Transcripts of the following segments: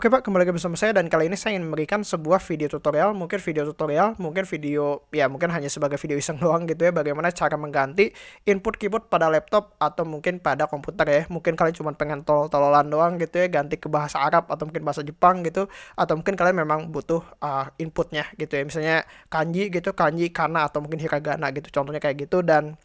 Oke Pak, kembali lagi bersama saya dan kali ini saya ingin memberikan sebuah video tutorial, mungkin video tutorial, mungkin video, ya mungkin hanya sebagai video iseng doang gitu ya, bagaimana cara mengganti input keyboard pada laptop atau mungkin pada komputer ya. Mungkin kalian cuma pengen tol-tololan doang gitu ya, ganti ke bahasa Arab atau mungkin bahasa Jepang gitu, atau mungkin kalian memang butuh uh, inputnya gitu ya, misalnya kanji gitu, kanji, kana atau mungkin hiragana gitu, contohnya kayak gitu dan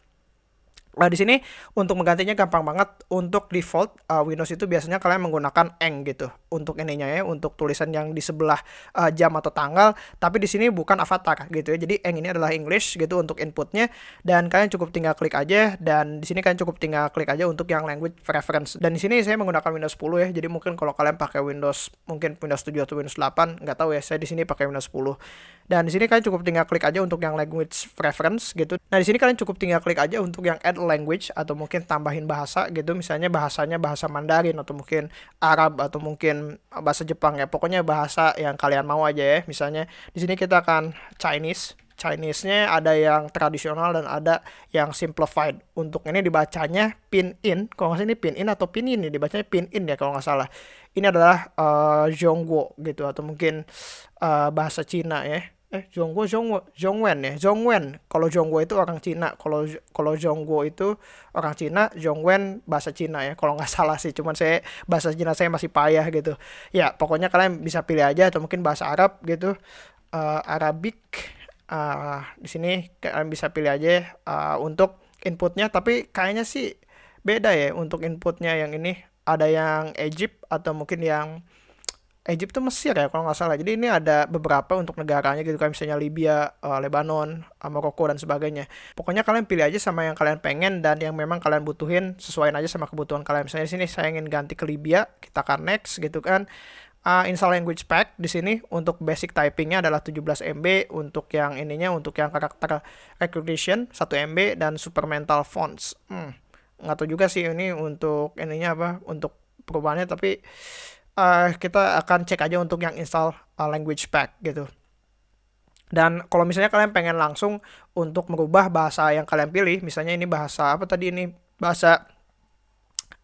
Nah, di sini untuk menggantinya gampang banget. Untuk default uh, Windows itu biasanya kalian menggunakan eng gitu untuk ininya ya, untuk tulisan yang di sebelah uh, jam atau tanggal. Tapi di sini bukan avatar gitu ya. Jadi eng ini adalah English gitu untuk inputnya dan kalian cukup tinggal klik aja dan di sini kalian cukup tinggal klik aja untuk yang language preference. Dan di sini saya menggunakan Windows 10 ya. Jadi mungkin kalau kalian pakai Windows mungkin Windows 7 atau Windows 8 nggak tahu ya. Saya di sini pakai Windows 10. Dan di sini kalian cukup tinggal klik aja untuk yang language preference gitu. Nah, di sini kalian cukup tinggal klik aja untuk yang add language atau mungkin tambahin bahasa gitu misalnya bahasanya bahasa Mandarin atau mungkin Arab atau mungkin bahasa Jepang ya pokoknya bahasa yang kalian mau aja ya misalnya di sini kita akan Chinese Chinese-nya ada yang tradisional dan ada yang simplified. Untuk ini dibacanya pin in. Kalau nggak salah ini pin in atau pin in nih, dibacanya pin in ya kalau nggak salah. Ini adalah uh, Zhongguo gitu atau mungkin uh, bahasa Cina ya eh Zhongguo Zhongguo Zhongwen ya Zhongwen. Kalau Zhongguo itu orang Cina. Kalau kalau Zhongguo itu orang Cina Zhongwen bahasa Cina ya kalau nggak salah sih. Cuman saya bahasa Cina saya masih payah gitu. Ya pokoknya kalian bisa pilih aja atau mungkin bahasa Arab gitu. Uh, Arabic uh, di sini kalian bisa pilih aja uh, untuk inputnya. Tapi kayaknya sih beda ya untuk inputnya yang ini. Ada yang Egypt atau mungkin yang Egypt tuh Mesir ya kalau nggak salah. Jadi ini ada beberapa untuk negaranya gitu kan misalnya Libya, uh, Lebanon, uh, Maroko dan sebagainya. Pokoknya kalian pilih aja sama yang kalian pengen dan yang memang kalian butuhin sesuaiin aja sama kebutuhan kalian. Misalnya di sini saya ingin ganti ke Libya, kita akan next gitu kan. Uh, install language pack di sini untuk basic typingnya adalah 17 MB untuk yang ininya untuk yang karakter recognition 1 MB dan supplemental fonts. Hmm, nggak tahu juga sih ini untuk ininya apa untuk perubahannya tapi uh, kita akan cek aja untuk yang install uh, language pack gitu. Dan kalau misalnya kalian pengen langsung untuk merubah bahasa yang kalian pilih, misalnya ini bahasa apa tadi ini bahasa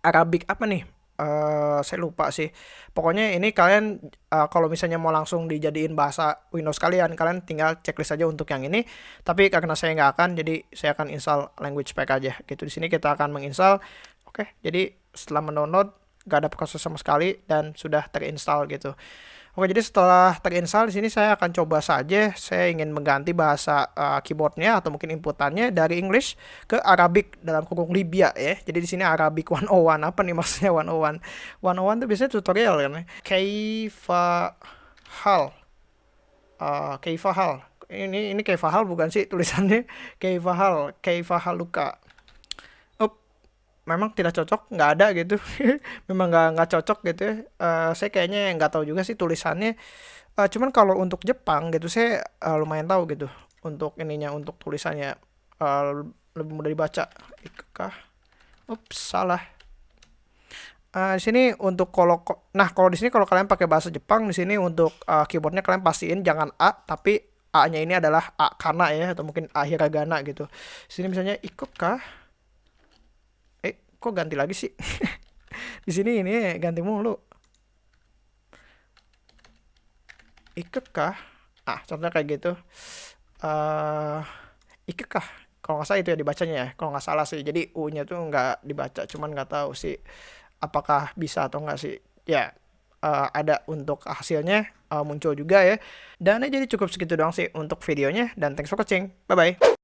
Arabic apa nih? Uh, saya lupa sih. Pokoknya ini kalian uh, kalau misalnya mau langsung dijadiin bahasa Windows kalian, kalian tinggal checklist aja untuk yang ini. Tapi karena saya nggak akan, jadi saya akan install language pack aja. Gitu di sini kita akan menginstal. Oke, jadi setelah mendownload gak ada proses sama sekali dan sudah terinstall gitu. Oke, jadi setelah terinstall di sini saya akan coba saja saya ingin mengganti bahasa uh, keyboardnya atau mungkin inputannya dari English ke Arabic dalam kurung Libya ya. Jadi di sini Arabic 101 apa nih maksudnya 101? 101 itu biasanya tutorial kan ya. Kaifa hal. Uh, hal. Ini ini kaifa hal bukan sih tulisannya kaifa hal, kaifa haluka memang tidak cocok nggak ada gitu. Memang nggak nggak cocok gitu uh, saya kayaknya nggak tahu juga sih tulisannya. Uh, cuman kalau untuk Jepang gitu saya uh, lumayan tahu gitu untuk ininya untuk tulisannya. Uh, lebih mudah dibaca. Kah ups salah. Uh, di sini untuk kalau nah kalau di sini kalau kalian pakai bahasa Jepang di sini untuk uh, keyboardnya kalian pastiin jangan A tapi A-nya ini adalah A kana ya atau mungkin A hiragana gitu. Sini misalnya ikut kah? Kok ganti lagi sih? Di sini ini ganti mulu. Ikut kah ah contohnya kayak gitu. Uh, ikut kah kalau nggak salah itu ya dibacanya ya. Kalau nggak salah sih. Jadi u nya tuh nggak dibaca cuman nggak tahu sih apakah bisa atau nggak sih. Ya uh, ada untuk hasilnya uh, muncul juga ya. Dan jadi cukup segitu doang sih untuk videonya dan thanks for watching. Bye bye